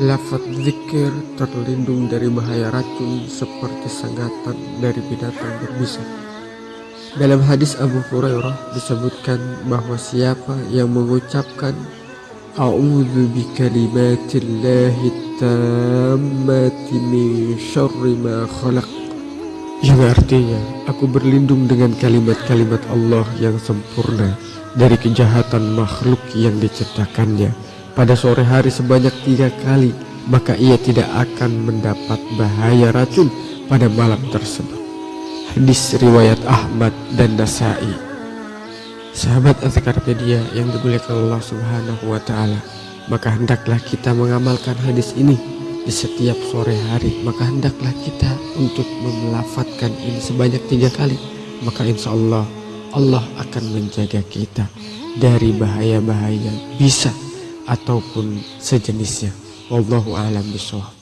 Lafaz zikir terlindung dari bahaya racun seperti sengatan dari binatang berbisa. Dalam hadis Abu Hurairah disebutkan bahwa siapa yang mengucapkan A'udzu bikalimatillahi tammati min syarri ma khalaq yang artinya aku berlindung dengan kalimat-kalimat Allah yang sempurna dari kejahatan makhluk yang diciptakannya pada sore hari sebanyak tiga kali maka ia tidak akan mendapat bahaya racun pada malam tersebut. Hadis riwayat Ahmad dan Nasai. Sahabat Azkarpedia yang dimuliakan Allah subhanahu wa ta'ala maka hendaklah kita mengamalkan hadis ini di setiap sore hari. Maka hendaklah kita untuk memelafatkan ini sebanyak tiga kali maka insya Allah Allah akan menjaga kita dari bahaya-bahaya. Bisa ataupun sejenisnya. Wallahu a'lam bishawab.